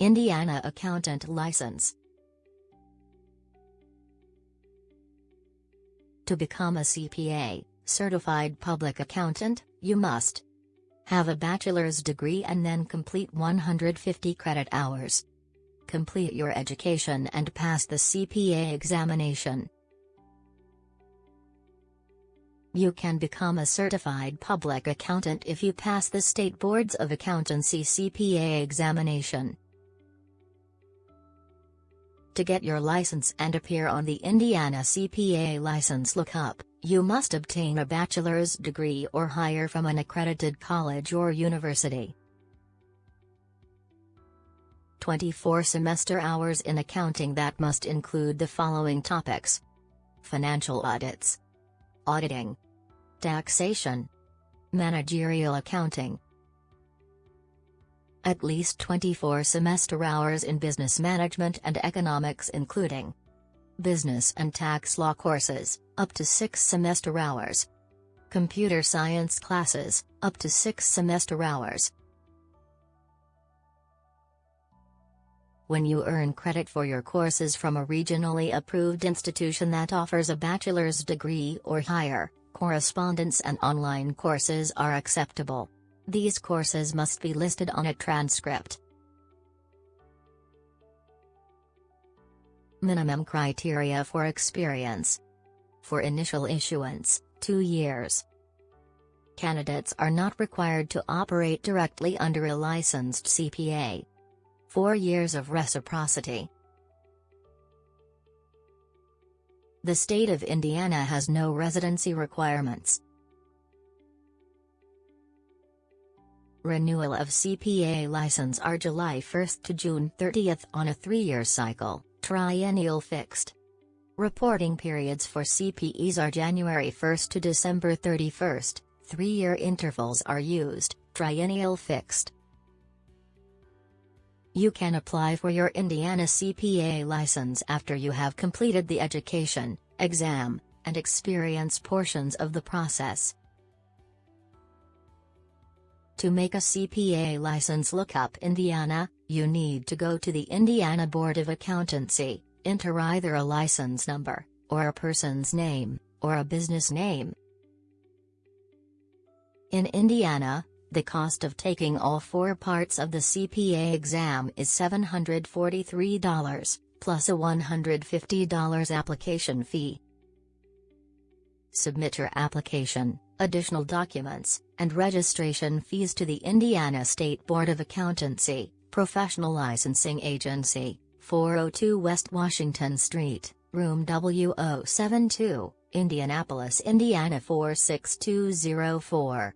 Indiana Accountant License. To become a CPA, Certified Public Accountant, you must have a bachelor's degree and then complete 150 credit hours. Complete your education and pass the CPA examination. You can become a certified public accountant if you pass the State Boards of Accountancy CPA examination. To get your license and appear on the Indiana CPA license lookup, you must obtain a bachelor's degree or higher from an accredited college or university. 24 semester hours in accounting that must include the following topics. Financial audits. Auditing. Taxation. Managerial accounting. At least 24 semester hours in business management and economics including business and tax law courses, up to 6 semester hours. Computer science classes, up to 6 semester hours. When you earn credit for your courses from a regionally approved institution that offers a bachelor's degree or higher, correspondence and online courses are acceptable. These courses must be listed on a transcript. Minimum criteria for experience. For initial issuance, 2 years. Candidates are not required to operate directly under a licensed CPA. 4 years of reciprocity. The state of Indiana has no residency requirements. Renewal of CPA license are July 1 to June 30 on a three-year cycle, triennial fixed. Reporting periods for CPEs are January 1 to December 31, three-year intervals are used, triennial fixed. You can apply for your Indiana CPA license after you have completed the education, exam, and experience portions of the process. To make a CPA license lookup Indiana, you need to go to the Indiana Board of Accountancy, enter either a license number, or a person's name, or a business name. In Indiana, the cost of taking all four parts of the CPA exam is $743, plus a $150 application fee. Submit your application, additional documents, and registration fees to the Indiana State Board of Accountancy, Professional Licensing Agency, 402 West Washington Street, Room W072, Indianapolis, Indiana 46204.